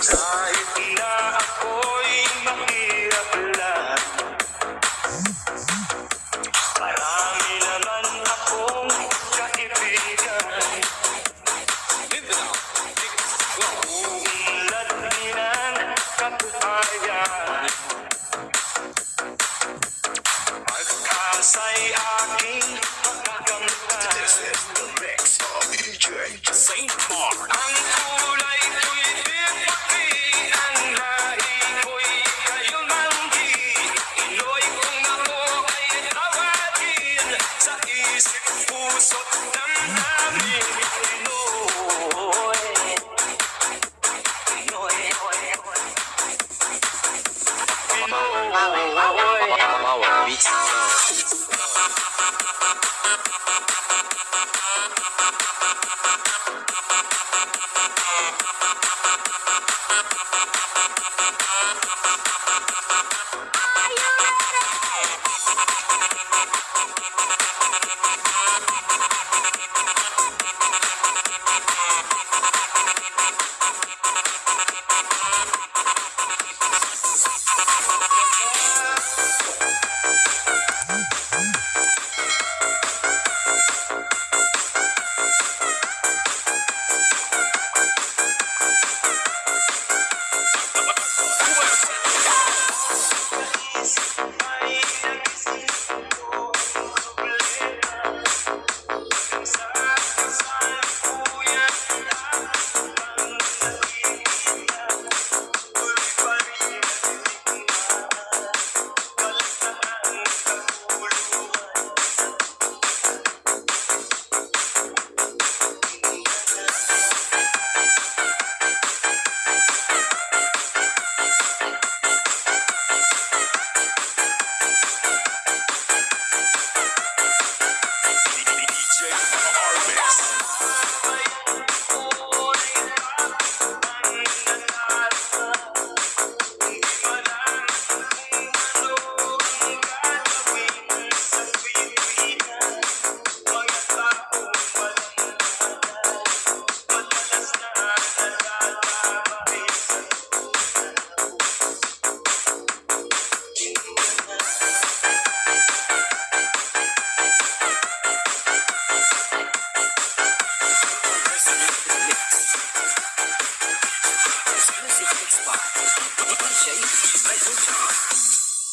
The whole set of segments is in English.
Din ang kabuhayan Pagkasa'y aking magagamtan Saint Mark.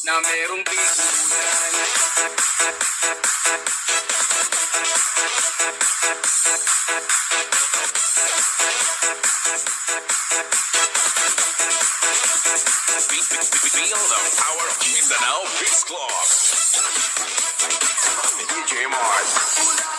Na merong bigunan. Feel the power of Mindanao Beats Club. DJ Mars.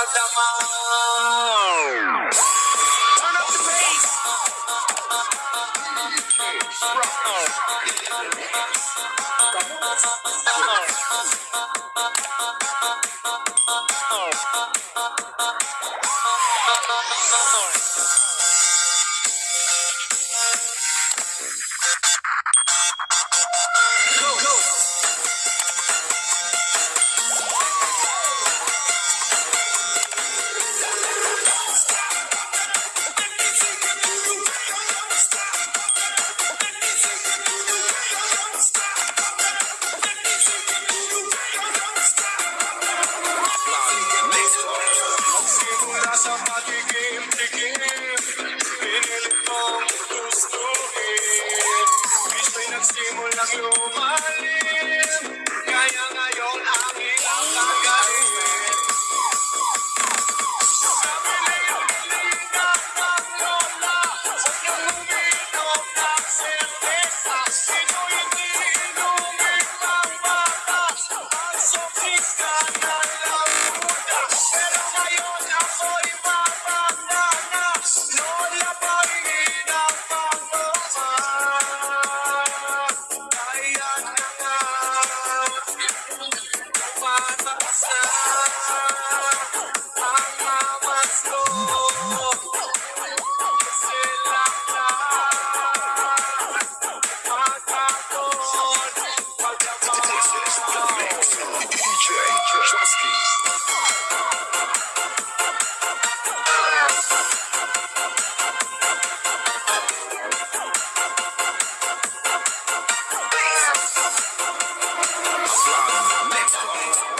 Maghapon, Segura essa parte que чай чешский. Next one.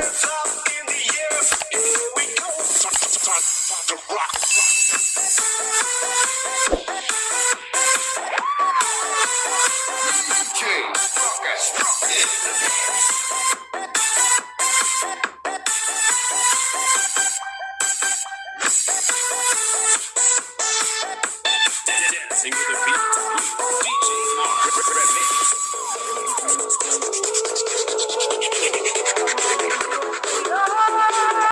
Fuck us, fuck it.